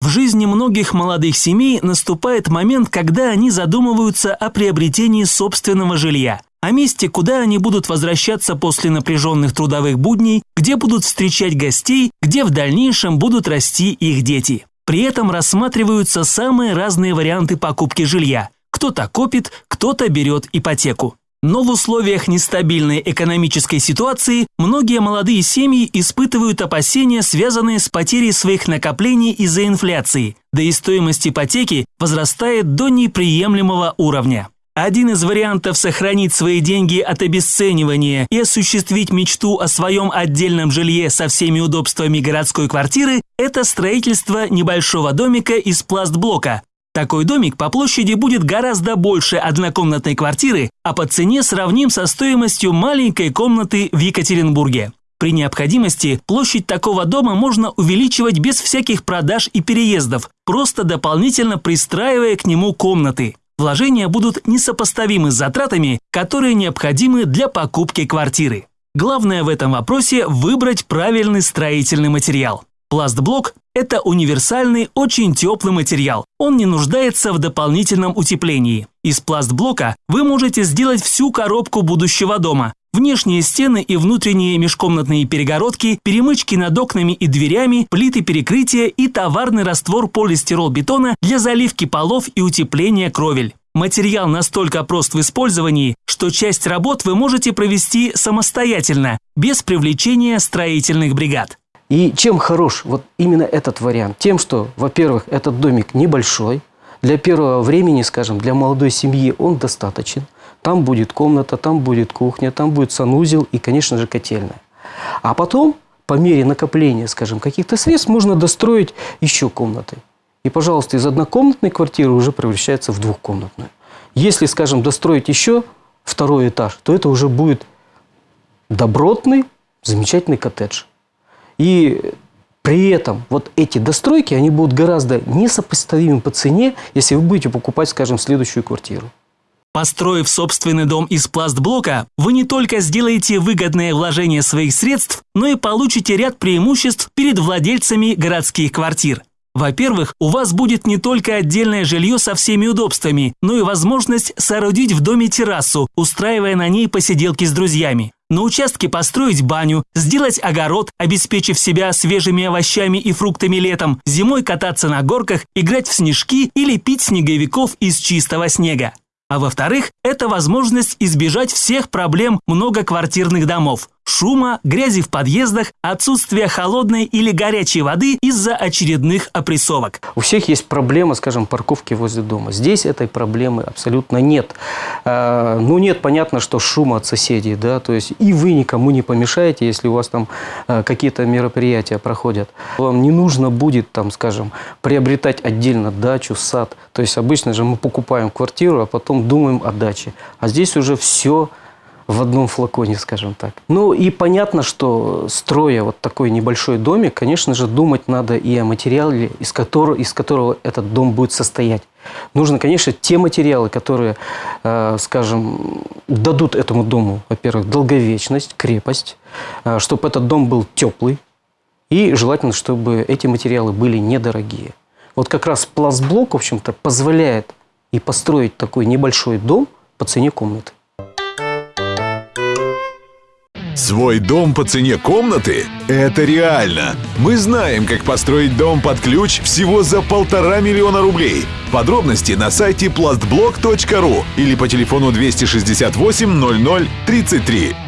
В жизни многих молодых семей наступает момент, когда они задумываются о приобретении собственного жилья, о месте, куда они будут возвращаться после напряженных трудовых будней, где будут встречать гостей, где в дальнейшем будут расти их дети. При этом рассматриваются самые разные варианты покупки жилья. Кто-то копит, кто-то берет ипотеку. Но в условиях нестабильной экономической ситуации многие молодые семьи испытывают опасения, связанные с потерей своих накоплений из-за инфляции, да и стоимость ипотеки возрастает до неприемлемого уровня. Один из вариантов сохранить свои деньги от обесценивания и осуществить мечту о своем отдельном жилье со всеми удобствами городской квартиры – это строительство небольшого домика из пластблока, такой домик по площади будет гораздо больше однокомнатной квартиры, а по цене сравним со стоимостью маленькой комнаты в Екатеринбурге. При необходимости площадь такого дома можно увеличивать без всяких продаж и переездов, просто дополнительно пристраивая к нему комнаты. Вложения будут несопоставимы с затратами, которые необходимы для покупки квартиры. Главное в этом вопросе выбрать правильный строительный материал. Пластблок – это универсальный, очень теплый материал. Он не нуждается в дополнительном утеплении. Из пластблока вы можете сделать всю коробку будущего дома. Внешние стены и внутренние межкомнатные перегородки, перемычки над окнами и дверями, плиты перекрытия и товарный раствор полистирол-бетона для заливки полов и утепления кровель. Материал настолько прост в использовании, что часть работ вы можете провести самостоятельно, без привлечения строительных бригад. И чем хорош вот именно этот вариант? Тем, что, во-первых, этот домик небольшой, для первого времени, скажем, для молодой семьи он достаточен. Там будет комната, там будет кухня, там будет санузел и, конечно же, котельная. А потом, по мере накопления, скажем, каких-то средств, можно достроить еще комнаты. И, пожалуйста, из однокомнатной квартиры уже превращается в двухкомнатную. Если, скажем, достроить еще второй этаж, то это уже будет добротный, замечательный коттедж. И при этом вот эти достройки, они будут гораздо несопоставимы по цене, если вы будете покупать, скажем, следующую квартиру. Построив собственный дом из пластблока, вы не только сделаете выгодное вложение своих средств, но и получите ряд преимуществ перед владельцами городских квартир. Во-первых, у вас будет не только отдельное жилье со всеми удобствами, но и возможность соорудить в доме террасу, устраивая на ней посиделки с друзьями. На участке построить баню, сделать огород, обеспечив себя свежими овощами и фруктами летом, зимой кататься на горках, играть в снежки или пить снеговиков из чистого снега. А во-вторых, это возможность избежать всех проблем многоквартирных домов – шума, грязи в подъездах, отсутствия холодной или горячей воды из-за очередных опрессовок. У всех есть проблема, скажем, парковки возле дома. Здесь этой проблемы абсолютно нет. А, ну, нет, понятно, что шума от соседей, да, то есть и вы никому не помешаете, если у вас там а, какие-то мероприятия проходят. Вам не нужно будет, там, скажем, приобретать отдельно дачу, сад. То есть обычно же мы покупаем квартиру, а потом думаем о даче. А здесь уже все в одном флаконе, скажем так. Ну и понятно, что строя вот такой небольшой домик, конечно же, думать надо и о материале, из которого, из которого этот дом будет состоять. Нужно, конечно, те материалы, которые, э, скажем, дадут этому дому, во-первых, долговечность, крепость, э, чтобы этот дом был теплый, и желательно, чтобы эти материалы были недорогие. Вот как раз пластблок, в общем-то, позволяет и построить такой небольшой дом по цене комнаты. Свой дом по цене комнаты – это реально. Мы знаем, как построить дом под ключ всего за полтора миллиона рублей. Подробности на сайте plastblok.ru или по телефону 268 00 33.